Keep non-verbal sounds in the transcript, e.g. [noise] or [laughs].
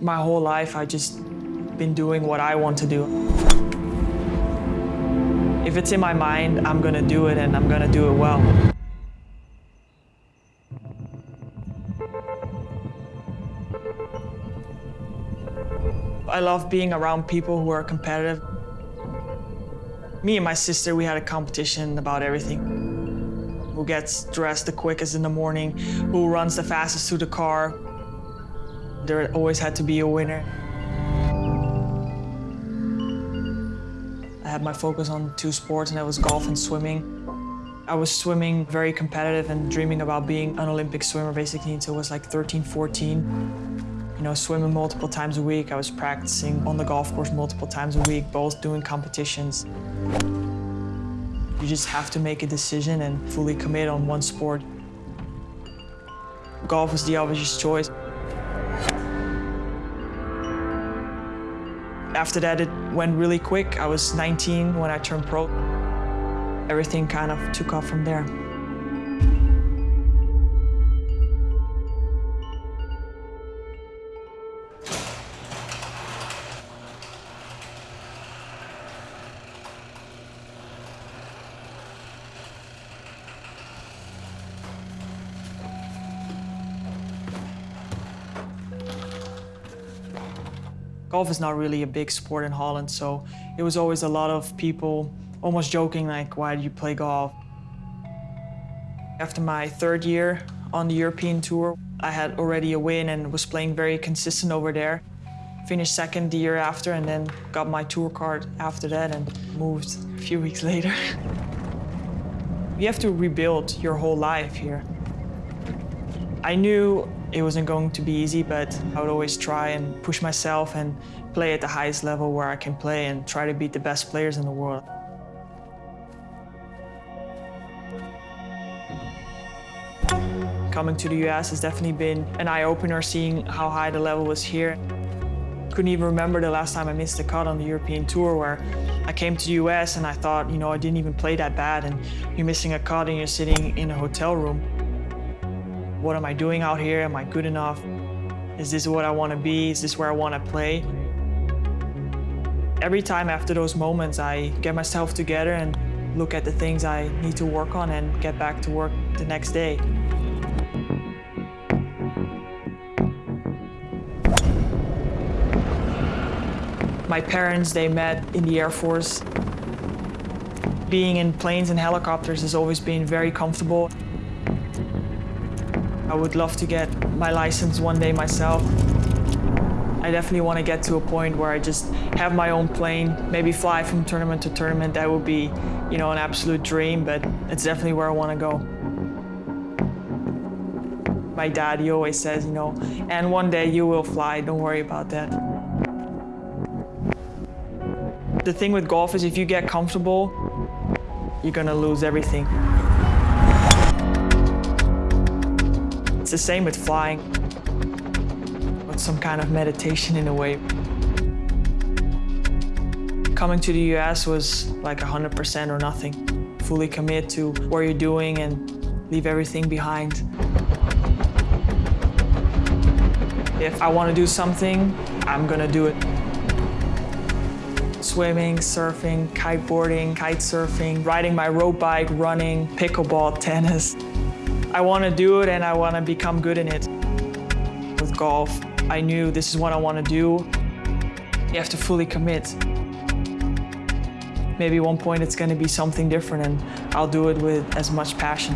My whole life, I just been doing what I want to do. If it's in my mind, I'm gonna do it and I'm gonna do it well. I love being around people who are competitive. Me and my sister, we had a competition about everything. Who gets dressed the quickest in the morning, who runs the fastest to the car. There always had to be a winner. I had my focus on two sports, and that was golf and swimming. I was swimming very competitive and dreaming about being an Olympic swimmer basically until I was like 13, 14 you know, swimming multiple times a week. I was practicing on the golf course multiple times a week, both doing competitions. You just have to make a decision and fully commit on one sport. Golf was the obvious choice. After that, it went really quick. I was 19 when I turned pro. Everything kind of took off from there. Golf is not really a big sport in Holland, so it was always a lot of people almost joking like, why do you play golf? After my third year on the European Tour, I had already a win and was playing very consistent over there. Finished second the year after and then got my tour card after that and moved a few weeks [laughs] later. you have to rebuild your whole life here. I knew it wasn't going to be easy, but I would always try and push myself and play at the highest level where I can play and try to beat the best players in the world. Coming to the US has definitely been an eye-opener seeing how high the level was here. Couldn't even remember the last time I missed a cut on the European Tour where I came to the US and I thought, you know, I didn't even play that bad and you're missing a cut and you're sitting in a hotel room. What am I doing out here? Am I good enough? Is this what I want to be? Is this where I want to play? Every time after those moments, I get myself together and look at the things I need to work on and get back to work the next day. My parents, they met in the Air Force. Being in planes and helicopters has always been very comfortable. I would love to get my license one day myself. I definitely want to get to a point where I just have my own plane, maybe fly from tournament to tournament. That would be, you know, an absolute dream, but it's definitely where I want to go. My dad, he always says, you know, and one day you will fly, don't worry about that. The thing with golf is if you get comfortable, you're gonna lose everything. It's the same with flying. With some kind of meditation in a way. Coming to the US was like 100% or nothing. Fully commit to what you're doing and leave everything behind. If I want to do something, I'm gonna do it. Swimming, surfing, kiteboarding, kite surfing, riding my road bike, running, pickleball, [laughs] tennis. I want to do it and I want to become good in it. With golf, I knew this is what I want to do. You have to fully commit. Maybe one point it's going to be something different and I'll do it with as much passion.